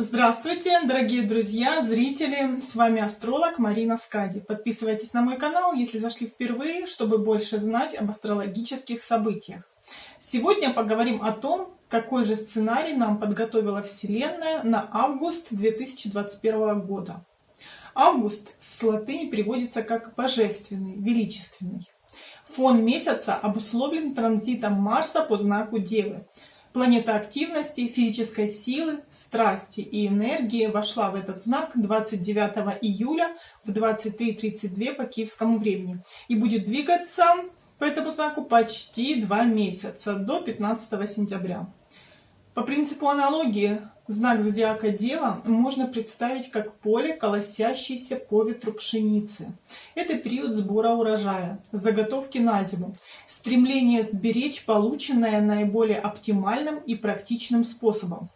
Здравствуйте, дорогие друзья, зрители! С вами астролог Марина Скади. Подписывайтесь на мой канал, если зашли впервые, чтобы больше знать об астрологических событиях. Сегодня поговорим о том, какой же сценарий нам подготовила Вселенная на август 2021 года. Август с латыни переводится как божественный, величественный. Фон месяца обусловлен транзитом Марса по знаку Девы. Планета активности, физической силы, страсти и энергии вошла в этот знак 29 июля в 23.32 по киевскому времени и будет двигаться по этому знаку почти два месяца, до 15 сентября. По принципу аналогии, знак зодиака Дева можно представить как поле, колосящееся по ветру пшеницы. Это период сбора урожая, заготовки на зиму, стремление сберечь полученное наиболее оптимальным и практичным способом.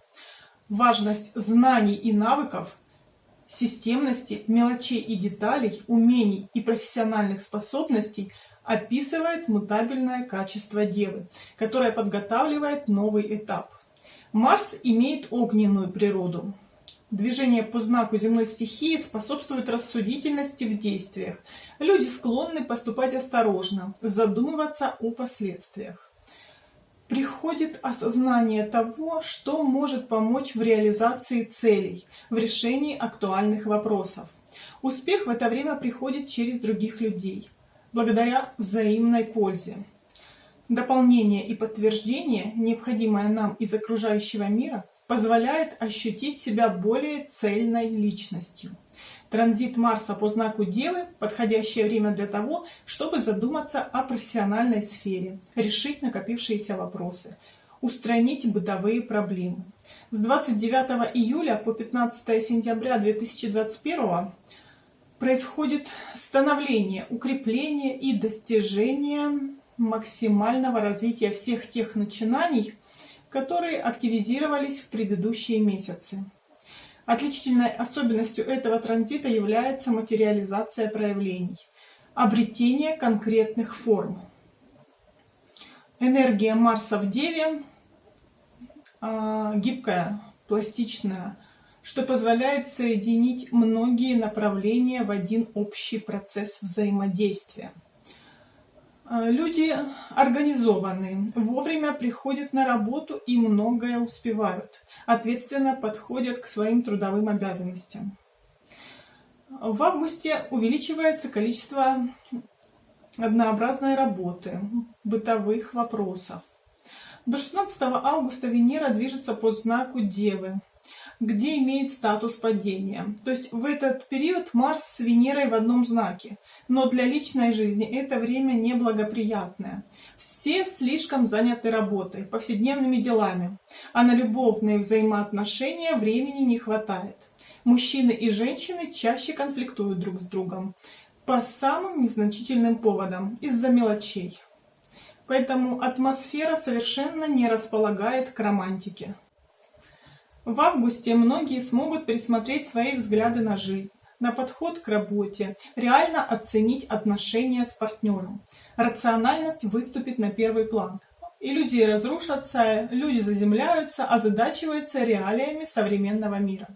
Важность знаний и навыков, системности, мелочей и деталей, умений и профессиональных способностей описывает мутабельное качество Девы, которое подготавливает новый этап. Марс имеет огненную природу. Движение по знаку земной стихии способствует рассудительности в действиях. Люди склонны поступать осторожно, задумываться о последствиях. Приходит осознание того, что может помочь в реализации целей, в решении актуальных вопросов. Успех в это время приходит через других людей, благодаря взаимной пользе. Дополнение и подтверждение, необходимое нам из окружающего мира, позволяет ощутить себя более цельной личностью. Транзит Марса по знаку Девы – подходящее время для того, чтобы задуматься о профессиональной сфере, решить накопившиеся вопросы, устранить бытовые проблемы. С 29 июля по 15 сентября 2021 происходит становление, укрепление и достижение максимального развития всех тех начинаний, которые активизировались в предыдущие месяцы. Отличительной особенностью этого транзита является материализация проявлений, обретение конкретных форм. Энергия Марса в Деве э, гибкая, пластичная, что позволяет соединить многие направления в один общий процесс взаимодействия. А, люди организованные, вовремя приходят на работу и многое успевают, ответственно подходят к своим трудовым обязанностям. В августе увеличивается количество однообразной работы, бытовых вопросов. До 16 августа Венера движется по знаку Девы, где имеет статус падения. То есть в этот период Марс с Венерой в одном знаке. Но для личной жизни это время неблагоприятное. Все слишком заняты работой, повседневными делами, а на любовные взаимоотношения времени не хватает. Мужчины и женщины чаще конфликтуют друг с другом по самым незначительным поводам, из-за мелочей. Поэтому атмосфера совершенно не располагает к романтике. В августе многие смогут пересмотреть свои взгляды на жизнь, на подход к работе, реально оценить отношения с партнером. Рациональность выступит на первый план. Иллюзии разрушатся, люди заземляются, озадачиваются реалиями современного мира.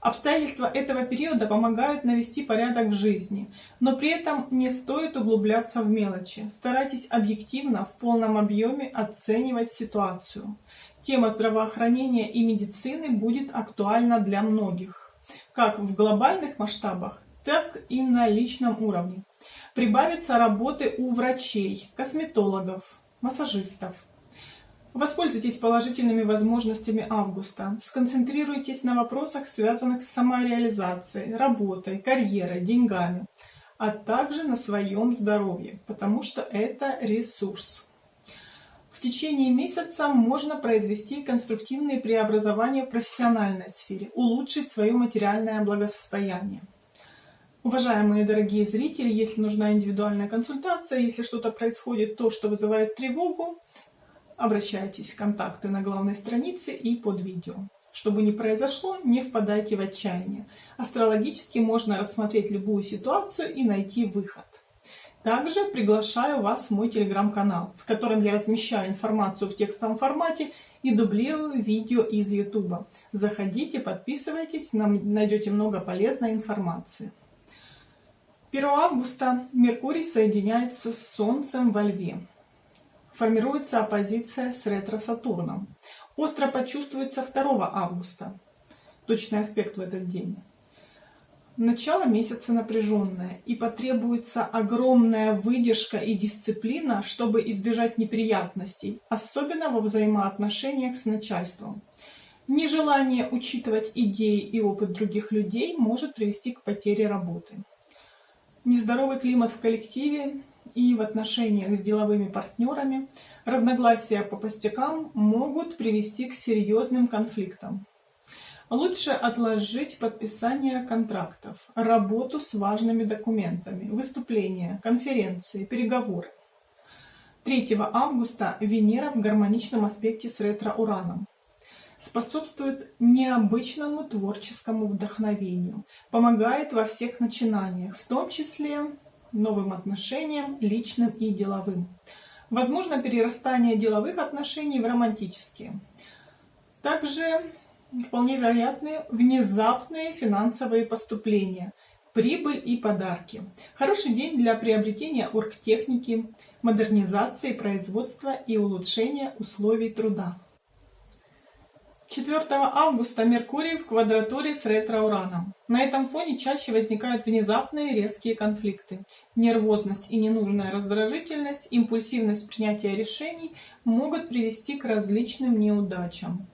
Обстоятельства этого периода помогают навести порядок в жизни, но при этом не стоит углубляться в мелочи. Старайтесь объективно, в полном объеме оценивать ситуацию. Тема здравоохранения и медицины будет актуальна для многих, как в глобальных масштабах, так и на личном уровне. Прибавится работы у врачей, косметологов, массажистов. Воспользуйтесь положительными возможностями августа. Сконцентрируйтесь на вопросах, связанных с самореализацией, работой, карьерой, деньгами, а также на своем здоровье, потому что это ресурс. В течение месяца можно произвести конструктивные преобразования в профессиональной сфере, улучшить свое материальное благосостояние. Уважаемые дорогие зрители, если нужна индивидуальная консультация, если что-то происходит, то, что вызывает тревогу, Обращайтесь, контакты на главной странице и под видео. Чтобы не произошло, не впадайте в отчаяние. Астрологически можно рассмотреть любую ситуацию и найти выход. Также приглашаю вас в мой телеграм-канал, в котором я размещаю информацию в текстовом формате и дублирую видео из YouTube. Заходите, подписывайтесь, найдете много полезной информации. 1 августа Меркурий соединяется с Солнцем во Льве. Формируется оппозиция с ретро-Сатурном. Остро почувствуется 2 августа. Точный аспект в этот день. Начало месяца напряженное, и потребуется огромная выдержка и дисциплина, чтобы избежать неприятностей, особенно во взаимоотношениях с начальством. Нежелание учитывать идеи и опыт других людей может привести к потере работы. Нездоровый климат в коллективе и в отношениях с деловыми партнерами, разногласия по пустякам могут привести к серьезным конфликтам. Лучше отложить подписание контрактов, работу с важными документами, выступления, конференции, переговоры. 3 августа Венера в гармоничном аспекте с ретро-ураном способствует необычному творческому вдохновению, помогает во всех начинаниях, в том числе новым отношениям, личным и деловым. Возможно перерастание деловых отношений в романтические. Также вполне вероятны внезапные финансовые поступления, прибыль и подарки. Хороший день для приобретения оргтехники, модернизации производства и улучшения условий труда. 4 августа Меркурий в квадратуре с ретро-ураном. На этом фоне чаще возникают внезапные резкие конфликты. Нервозность и ненужная раздражительность, импульсивность принятия решений могут привести к различным неудачам.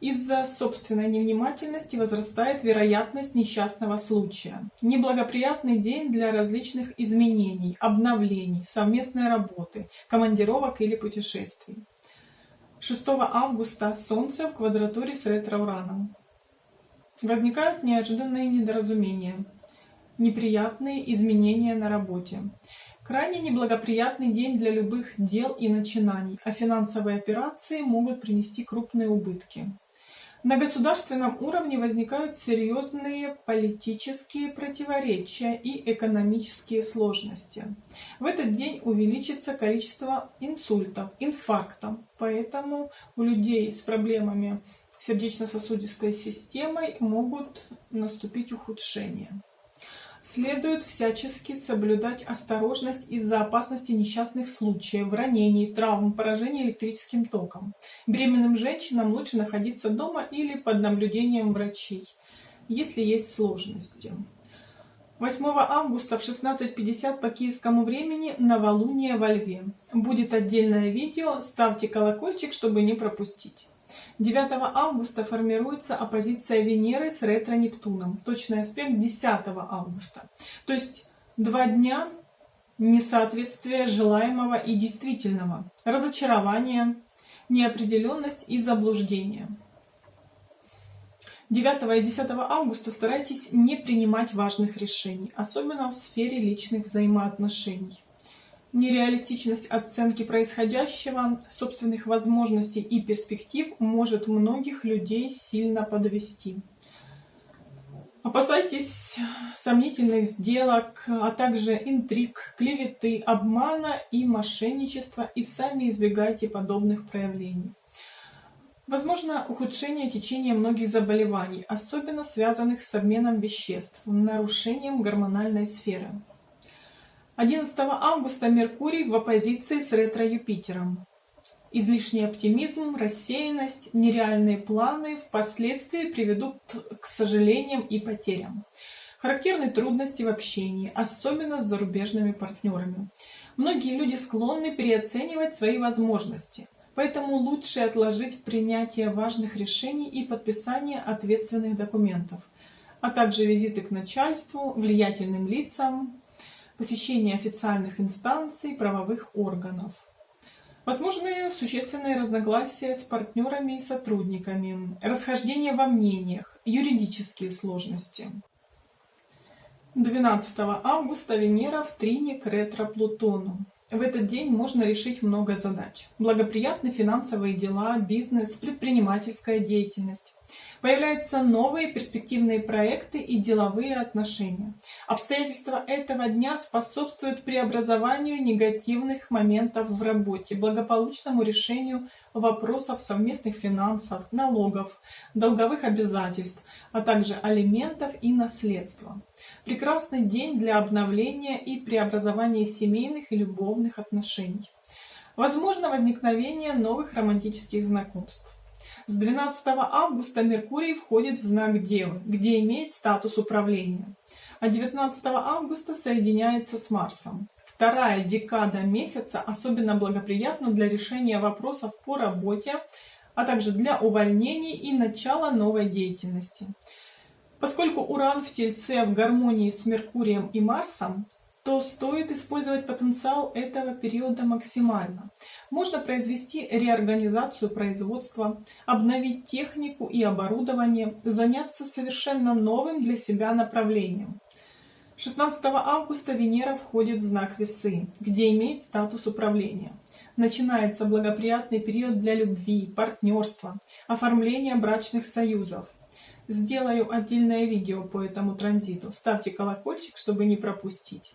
Из-за собственной невнимательности возрастает вероятность несчастного случая. Неблагоприятный день для различных изменений, обновлений, совместной работы, командировок или путешествий. 6 августа Солнце в квадратуре с ретро-ураном. Возникают неожиданные недоразумения, неприятные изменения на работе. Крайне неблагоприятный день для любых дел и начинаний, а финансовые операции могут принести крупные убытки. На государственном уровне возникают серьезные политические противоречия и экономические сложности. В этот день увеличится количество инсультов, инфарктов, поэтому у людей с проблемами сердечно-сосудистой системой могут наступить ухудшения. Следует всячески соблюдать осторожность из-за опасности несчастных случаев, ранений, травм, поражения электрическим током. Беременным женщинам лучше находиться дома или под наблюдением врачей, если есть сложности. 8 августа в 16.50 по киевскому времени новолуние во Льве. Будет отдельное видео, ставьте колокольчик, чтобы не пропустить. 9 августа формируется оппозиция Венеры с ретро-Нептуном. Точный аспект 10 августа. То есть два дня несоответствия желаемого и действительного, разочарование, неопределенность и заблуждение. 9 и 10 августа старайтесь не принимать важных решений, особенно в сфере личных взаимоотношений нереалистичность оценки происходящего, собственных возможностей и перспектив может многих людей сильно подвести. Опасайтесь сомнительных сделок, а также интриг, клеветы, обмана и мошенничества и сами избегайте подобных проявлений. Возможно ухудшение течения многих заболеваний, особенно связанных с обменом веществ, нарушением гормональной сферы. 11 августа Меркурий в оппозиции с ретро-Юпитером. Излишний оптимизм, рассеянность, нереальные планы впоследствии приведут к сожалениям и потерям. Характерны трудности в общении, особенно с зарубежными партнерами. Многие люди склонны переоценивать свои возможности, поэтому лучше отложить принятие важных решений и подписание ответственных документов, а также визиты к начальству, влиятельным лицам, посещение официальных инстанций, правовых органов. Возможны существенные разногласия с партнерами и сотрудниками, расхождение во мнениях, юридические сложности. 12 августа Венера в трине к ретро-Плутону. В этот день можно решить много задач. Благоприятны финансовые дела, бизнес, предпринимательская деятельность. Появляются новые перспективные проекты и деловые отношения. Обстоятельства этого дня способствуют преобразованию негативных моментов в работе, благополучному решению вопросов совместных финансов, налогов, долговых обязательств, а также алиментов и наследства. Прекрасный день для обновления и преобразования семейных и любовных отношений. Возможно возникновение новых романтических знакомств. С 12 августа Меркурий входит в знак Девы, где имеет статус управления. А 19 августа соединяется с Марсом. Вторая декада месяца особенно благоприятна для решения вопросов по работе, а также для увольнений и начала новой деятельности. Поскольку Уран в Тельце в гармонии с Меркурием и Марсом, то стоит использовать потенциал этого периода максимально. Можно произвести реорганизацию производства, обновить технику и оборудование, заняться совершенно новым для себя направлением. 16 августа Венера входит в знак Весы, где имеет статус управления. Начинается благоприятный период для любви, партнерства, оформления брачных союзов. Сделаю отдельное видео по этому транзиту. Ставьте колокольчик, чтобы не пропустить.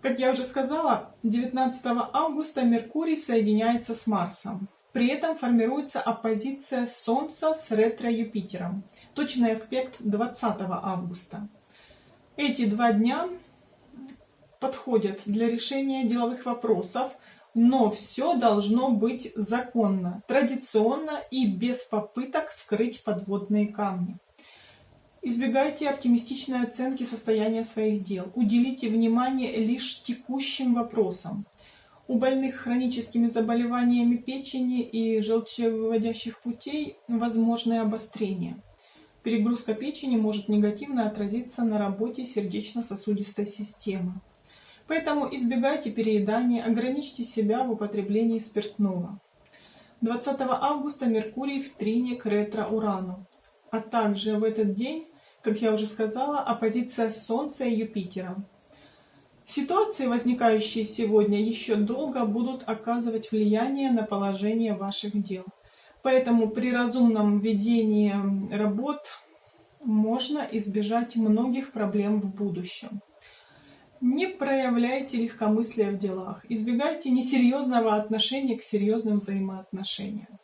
Как я уже сказала, 19 августа Меркурий соединяется с Марсом. При этом формируется оппозиция Солнца с ретро-Юпитером. Точный аспект 20 августа. Эти два дня подходят для решения деловых вопросов, но все должно быть законно, традиционно и без попыток скрыть подводные камни. Избегайте оптимистичной оценки состояния своих дел. Уделите внимание лишь текущим вопросам. У больных хроническими заболеваниями печени и желчевыводящих путей возможны обострения. Перегрузка печени может негативно отразиться на работе сердечно-сосудистой системы. Поэтому избегайте переедания, ограничьте себя в употреблении спиртного. 20 августа Меркурий в трине к ретро-Урану. А также в этот день как я уже сказала, оппозиция Солнца и Юпитера. Ситуации, возникающие сегодня, еще долго будут оказывать влияние на положение ваших дел. Поэтому при разумном ведении работ можно избежать многих проблем в будущем. Не проявляйте легкомыслия в делах, избегайте несерьезного отношения к серьезным взаимоотношениям.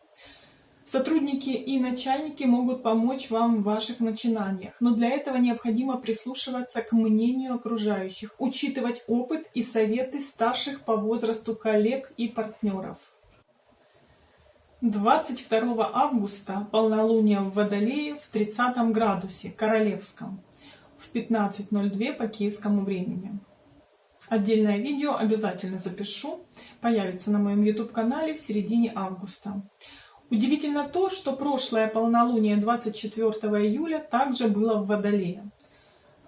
Сотрудники и начальники могут помочь вам в ваших начинаниях, но для этого необходимо прислушиваться к мнению окружающих, учитывать опыт и советы старших по возрасту коллег и партнеров. 22 августа полнолуние в Водолее в 30 градусе Королевском в 15.02 по киевскому времени. Отдельное видео обязательно запишу, появится на моем YouTube канале в середине августа. Удивительно то, что прошлое полнолуние 24 июля также было в Водолее.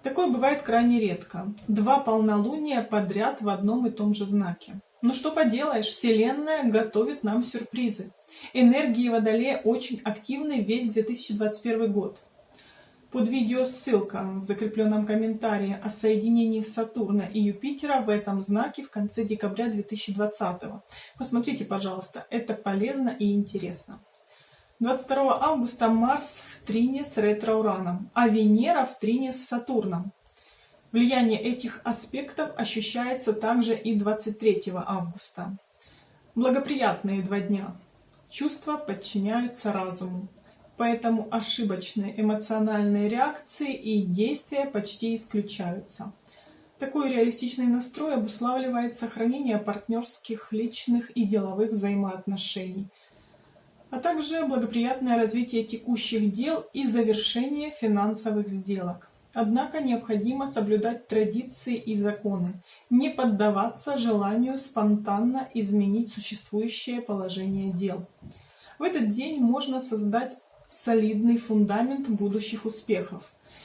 Такое бывает крайне редко. Два полнолуния подряд в одном и том же знаке. Но что поделаешь, Вселенная готовит нам сюрпризы. Энергии Водолея очень активны весь 2021 год. Под видео ссылка в закрепленном комментарии о соединении Сатурна и Юпитера в этом знаке в конце декабря 2020. Посмотрите, пожалуйста, это полезно и интересно. 22 августа Марс в трине с ретро-ураном, а Венера в трине с Сатурном. Влияние этих аспектов ощущается также и 23 августа. Благоприятные два дня. Чувства подчиняются разуму поэтому ошибочные эмоциональные реакции и действия почти исключаются. Такой реалистичный настрой обуславливает сохранение партнерских, личных и деловых взаимоотношений, а также благоприятное развитие текущих дел и завершение финансовых сделок. Однако необходимо соблюдать традиции и законы, не поддаваться желанию спонтанно изменить существующее положение дел. В этот день можно создать солидный фундамент будущих успехов,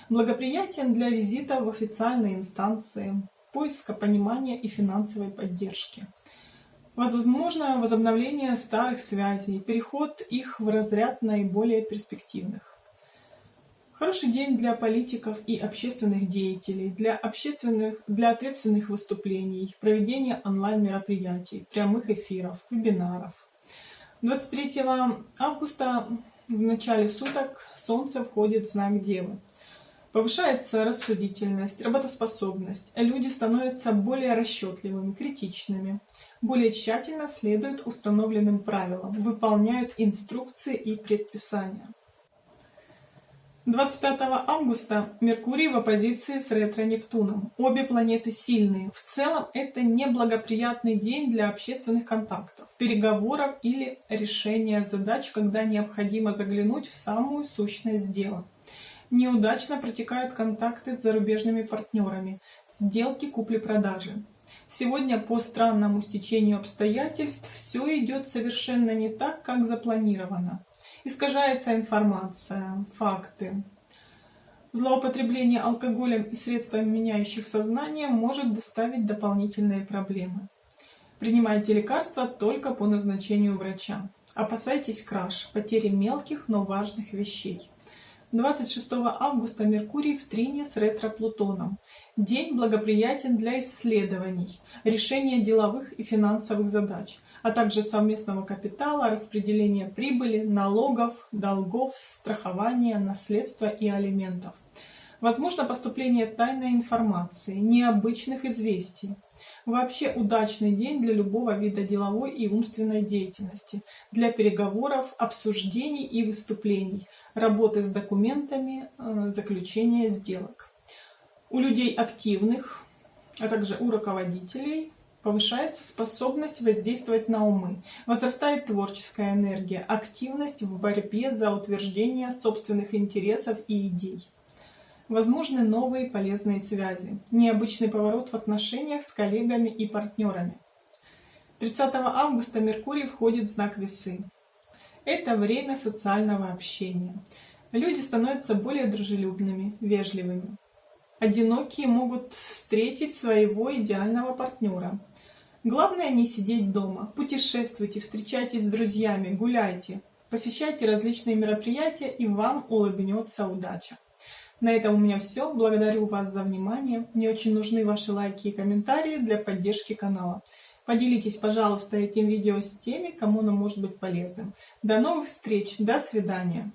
благоприятен для визита в официальные инстанции, поиска понимания и финансовой поддержки. Возможно возобновление старых связей, переход их в разряд наиболее перспективных. Хороший день для политиков и общественных деятелей, для, общественных, для ответственных выступлений, проведения онлайн-мероприятий, прямых эфиров, вебинаров. 23 августа в начале суток Солнце входит в знак Девы. Повышается рассудительность, работоспособность. Люди становятся более расчетливыми, критичными, более тщательно следуют установленным правилам, выполняют инструкции и предписания. 25 августа Меркурий в оппозиции с ретро-Нептуном. Обе планеты сильные. В целом это неблагоприятный день для общественных контактов, переговоров или решения задач, когда необходимо заглянуть в самую сущность дела. Неудачно протекают контакты с зарубежными партнерами, сделки купли-продажи. Сегодня по странному стечению обстоятельств все идет совершенно не так, как запланировано. Искажается информация, факты. Злоупотребление алкоголем и средствами, меняющих сознание, может доставить дополнительные проблемы. Принимайте лекарства только по назначению врача. Опасайтесь краж, потери мелких, но важных вещей. 26 августа Меркурий в трине с ретро-Плутоном. День благоприятен для исследований, решения деловых и финансовых задач, а также совместного капитала, распределения прибыли, налогов, долгов, страхования, наследства и алиментов. Возможно поступление тайной информации, необычных известий. Вообще удачный день для любого вида деловой и умственной деятельности, для переговоров, обсуждений и выступлений, работы с документами, э, заключения сделок. У людей активных, а также у руководителей повышается способность воздействовать на умы, возрастает творческая энергия, активность в борьбе за утверждение собственных интересов и идей. Возможны новые полезные связи, необычный поворот в отношениях с коллегами и партнерами. 30 августа Меркурий входит в знак Весы. Это время социального общения. Люди становятся более дружелюбными, вежливыми. Одинокие могут встретить своего идеального партнера. Главное не сидеть дома. Путешествуйте, встречайтесь с друзьями, гуляйте, посещайте различные мероприятия, и вам улыбнется удача. На этом у меня все. Благодарю вас за внимание. Мне очень нужны ваши лайки и комментарии для поддержки канала. Поделитесь, пожалуйста, этим видео с теми, кому оно может быть полезным. До новых встреч. До свидания.